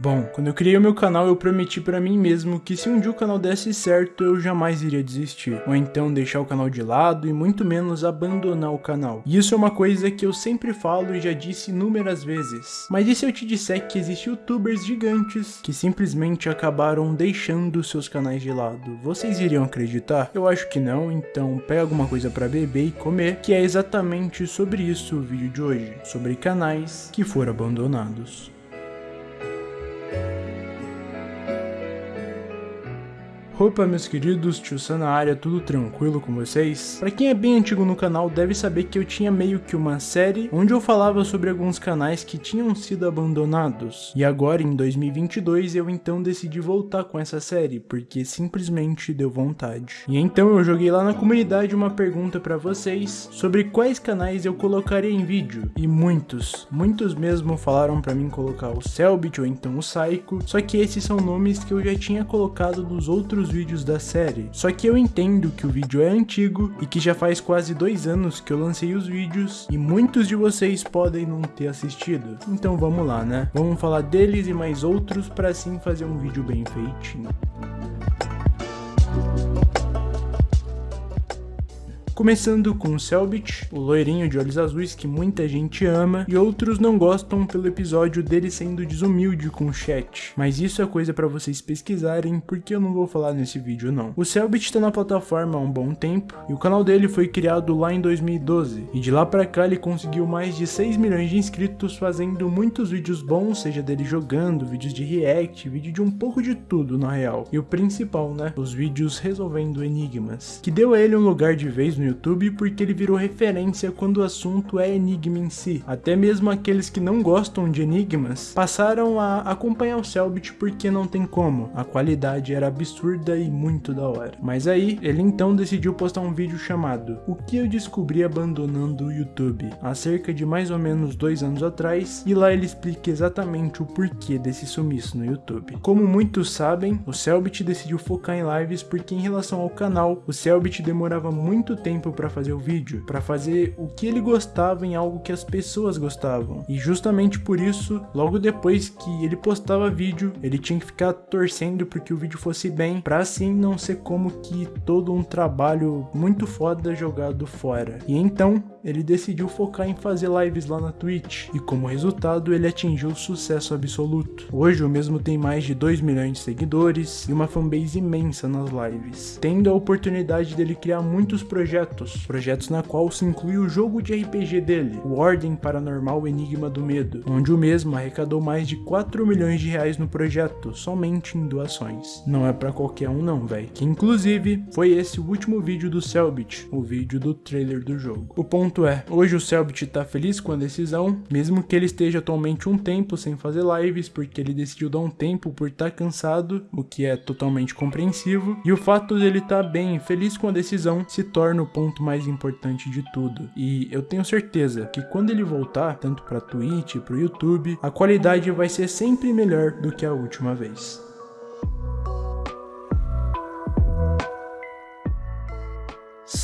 Bom, quando eu criei o meu canal eu prometi pra mim mesmo que se um dia o canal desse certo eu jamais iria desistir, ou então deixar o canal de lado e muito menos abandonar o canal. E isso é uma coisa que eu sempre falo e já disse inúmeras vezes. Mas e se eu te disser que existem youtubers gigantes que simplesmente acabaram deixando seus canais de lado? Vocês iriam acreditar? Eu acho que não, então pega alguma coisa pra beber e comer, que é exatamente sobre isso o vídeo de hoje, sobre canais que foram abandonados. Opa meus queridos, tio na área, tudo tranquilo com vocês? Pra quem é bem antigo no canal deve saber que eu tinha meio que uma série onde eu falava sobre alguns canais que tinham sido abandonados. E agora em 2022 eu então decidi voltar com essa série, porque simplesmente deu vontade. E então eu joguei lá na comunidade uma pergunta pra vocês sobre quais canais eu colocaria em vídeo. E muitos, muitos mesmo falaram pra mim colocar o Selbit ou então o Psycho, só que esses são nomes que eu já tinha colocado nos outros vídeos da série. Só que eu entendo que o vídeo é antigo e que já faz quase dois anos que eu lancei os vídeos e muitos de vocês podem não ter assistido. Então vamos lá, né? Vamos falar deles e mais outros para assim fazer um vídeo bem feitinho. Começando com o Selbit, o loirinho de olhos azuis que muita gente ama e outros não gostam pelo episódio dele sendo desumilde com o chat. Mas isso é coisa para vocês pesquisarem porque eu não vou falar nesse vídeo não. O Selbit tá na plataforma há um bom tempo e o canal dele foi criado lá em 2012 e de lá pra cá ele conseguiu mais de 6 milhões de inscritos fazendo muitos vídeos bons, seja dele jogando, vídeos de react, vídeo de um pouco de tudo na real. E o principal, né? Os vídeos resolvendo enigmas, que deu a ele um lugar de vez no YouTube porque ele virou referência quando o assunto é enigma em si. Até mesmo aqueles que não gostam de enigmas passaram a acompanhar o Selbit porque não tem como, a qualidade era absurda e muito da hora. Mas aí, ele então decidiu postar um vídeo chamado O que eu descobri abandonando o YouTube, há cerca de mais ou menos dois anos atrás, e lá ele explica exatamente o porquê desse sumiço no YouTube. Como muitos sabem, o Selbit decidiu focar em lives porque em relação ao canal, o Selbit demorava muito tempo tempo para fazer o vídeo, para fazer o que ele gostava em algo que as pessoas gostavam. E justamente por isso, logo depois que ele postava vídeo, ele tinha que ficar torcendo para que o vídeo fosse bem, para assim não ser como que todo um trabalho muito foda jogado fora. E então, ele decidiu focar em fazer lives lá na Twitch, e como resultado ele atingiu sucesso absoluto. Hoje o mesmo tem mais de 2 milhões de seguidores e uma fanbase imensa nas lives, tendo a oportunidade dele criar muitos projetos projetos, na qual se inclui o jogo de RPG dele, o Ordem Paranormal Enigma do Medo, onde o mesmo arrecadou mais de 4 milhões de reais no projeto, somente em doações. Não é pra qualquer um não, velho. Que inclusive foi esse o último vídeo do Selbit, o vídeo do trailer do jogo. O ponto é, hoje o Selbit tá feliz com a decisão, mesmo que ele esteja atualmente um tempo sem fazer lives, porque ele decidiu dar um tempo por estar tá cansado, o que é totalmente compreensivo, e o fato dele estar tá bem feliz com a decisão se torna o ponto mais importante de tudo. E eu tenho certeza que quando ele voltar, tanto para Twitch, para o YouTube, a qualidade vai ser sempre melhor do que a última vez.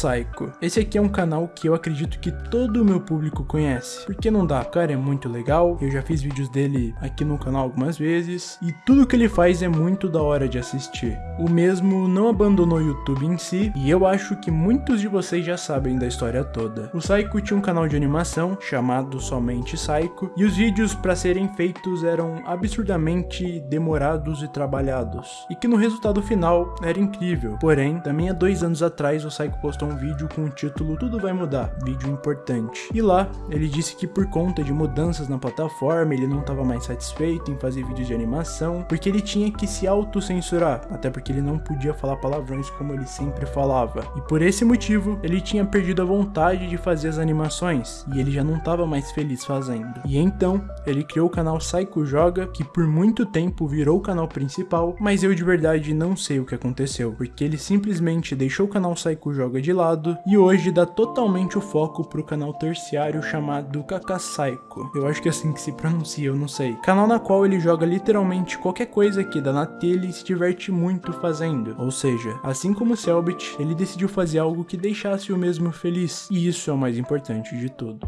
Psycho. Esse aqui é um canal que eu acredito que todo o meu público conhece. Porque não dá, o cara é muito legal, eu já fiz vídeos dele aqui no canal algumas vezes, e tudo que ele faz é muito da hora de assistir. O mesmo não abandonou o YouTube em si, e eu acho que muitos de vocês já sabem da história toda. O Psycho tinha um canal de animação chamado somente Psycho, e os vídeos para serem feitos eram absurdamente demorados e trabalhados, e que no resultado final era incrível. Porém, também há dois anos atrás o Psycho postou um vídeo com o título Tudo Vai Mudar, vídeo importante. E lá, ele disse que por conta de mudanças na plataforma, ele não estava mais satisfeito em fazer vídeos de animação, porque ele tinha que se autocensurar, até porque ele não podia falar palavrões como ele sempre falava. E por esse motivo, ele tinha perdido a vontade de fazer as animações, e ele já não estava mais feliz fazendo. E então, ele criou o canal Psycho Joga, que por muito tempo virou o canal principal, mas eu de verdade não sei o que aconteceu, porque ele simplesmente deixou o canal Psycho Joga de lado e hoje dá totalmente o foco pro canal terciário chamado Kakasaico. Eu acho que é assim que se pronuncia, eu não sei. Canal na qual ele joga literalmente qualquer coisa que dá na telha e se diverte muito fazendo. Ou seja, assim como Selbit, ele decidiu fazer algo que deixasse o mesmo feliz. E isso é o mais importante de tudo.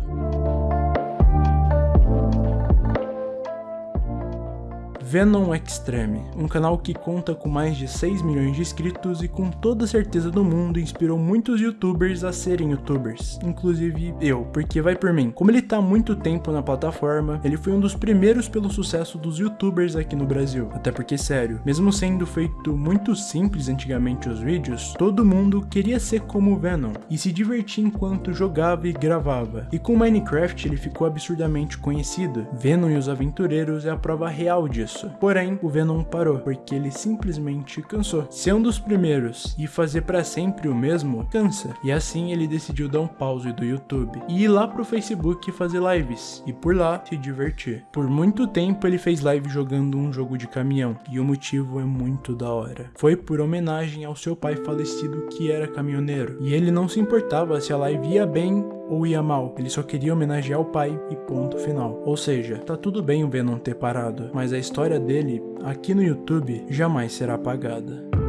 Venom Extreme, um canal que conta com mais de 6 milhões de inscritos e com toda certeza do mundo inspirou muitos youtubers a serem youtubers, inclusive eu, porque vai por mim. Como ele tá há muito tempo na plataforma, ele foi um dos primeiros pelo sucesso dos youtubers aqui no Brasil. Até porque, sério, mesmo sendo feito muito simples antigamente os vídeos, todo mundo queria ser como o Venom e se divertir enquanto jogava e gravava. E com Minecraft ele ficou absurdamente conhecido. Venom e os Aventureiros é a prova real disso. Porém, o Venom parou, porque ele simplesmente cansou. Ser um dos primeiros e fazer para sempre o mesmo, cansa. E assim ele decidiu dar um pause do YouTube e ir lá pro Facebook fazer lives e por lá se divertir. Por muito tempo ele fez live jogando um jogo de caminhão e o motivo é muito da hora. Foi por homenagem ao seu pai falecido que era caminhoneiro e ele não se importava se a live ia bem ou ia mal, ele só queria homenagear o pai e ponto final. Ou seja, tá tudo bem o Venom ter parado, mas a história dele aqui no YouTube jamais será apagada.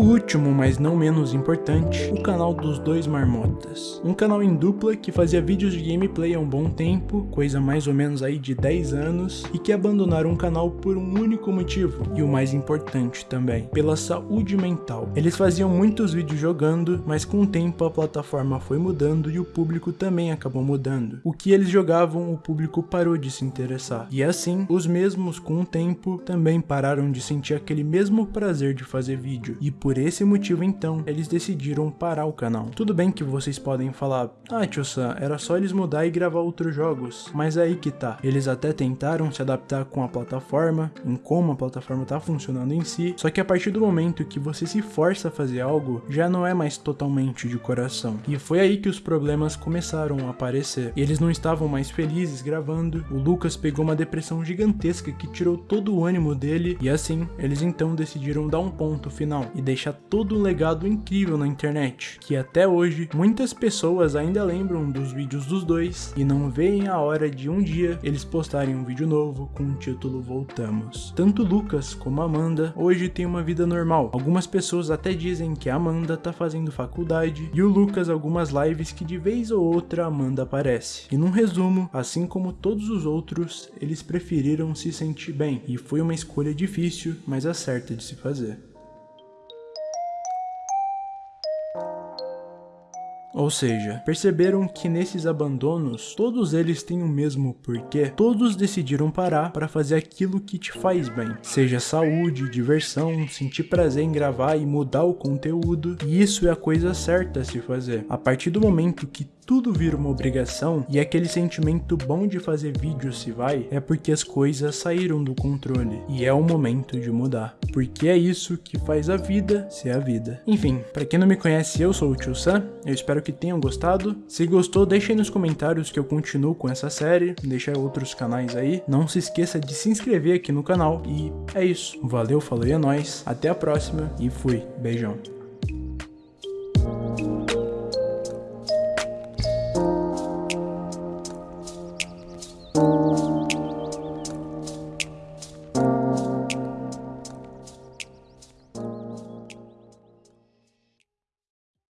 O último, mas não menos importante, o canal dos dois marmotas. Um canal em dupla que fazia vídeos de gameplay há um bom tempo, coisa mais ou menos aí de 10 anos, e que abandonaram o canal por um único motivo, e o mais importante também, pela saúde mental. Eles faziam muitos vídeos jogando, mas com o tempo a plataforma foi mudando e o público também acabou mudando. O que eles jogavam, o público parou de se interessar. E assim, os mesmos com o tempo também pararam de sentir aquele mesmo prazer de fazer vídeo. E por esse motivo então, eles decidiram parar o canal. Tudo bem que vocês podem falar, ah tio Sam, era só eles mudar e gravar outros jogos, mas aí que tá. Eles até tentaram se adaptar com a plataforma, em como a plataforma tá funcionando em si, só que a partir do momento que você se força a fazer algo, já não é mais totalmente de coração. E foi aí que os problemas começaram a aparecer. Eles não estavam mais felizes gravando, o Lucas pegou uma depressão gigantesca que tirou todo o ânimo dele, e assim, eles então decidiram dar um ponto final e deixa todo um legado incrível na internet, que até hoje muitas pessoas ainda lembram dos vídeos dos dois e não veem a hora de um dia eles postarem um vídeo novo com o título Voltamos. Tanto Lucas como Amanda hoje têm uma vida normal. Algumas pessoas até dizem que a Amanda tá fazendo faculdade e o Lucas algumas lives que de vez ou outra Amanda aparece. E num resumo, assim como todos os outros, eles preferiram se sentir bem e foi uma escolha difícil, mas a certa de se fazer. Ou seja, perceberam que nesses abandonos, todos eles têm o mesmo porquê, todos decidiram parar para fazer aquilo que te faz bem, seja saúde, diversão, sentir prazer em gravar e mudar o conteúdo, e isso é a coisa certa a se fazer. A partir do momento que tudo vira uma obrigação e aquele sentimento bom de fazer vídeo se vai, é porque as coisas saíram do controle e é o momento de mudar. Porque é isso que faz a vida ser a vida. Enfim, para quem não me conhece, eu sou o Tio Sam, eu espero que tenham gostado. Se gostou, deixem nos comentários que eu continuo com essa série, deixa outros canais aí. Não se esqueça de se inscrever aqui no canal e é isso. Valeu, falou e é nóis, até a próxima e fui. Beijão.